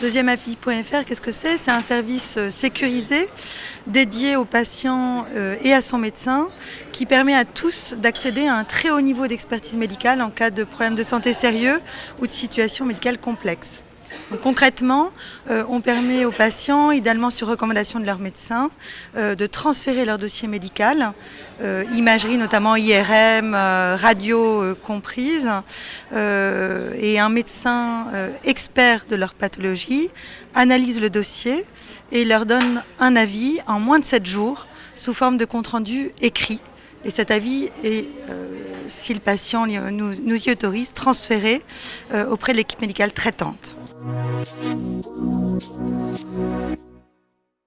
Deuxièmeavis.fr, qu'est-ce que c'est? C'est un service euh, sécurisé dédié aux patients euh, et à son médecin qui permet à tous d'accéder à un très haut niveau d'expertise médicale en cas de problème de santé sérieux ou de situation médicale complexe concrètement, euh, on permet aux patients, idéalement sur recommandation de leur médecin, euh, de transférer leur dossier médical, euh, imagerie notamment IRM, radio comprise, et un médecin expert de leur pathologie analyse le dossier et leur donne un avis en moins de 7 jours sous forme de compte-rendu écrit. Et cet avis est, si le patient nous, y autorise, transféré auprès de l'équipe médicale traitante.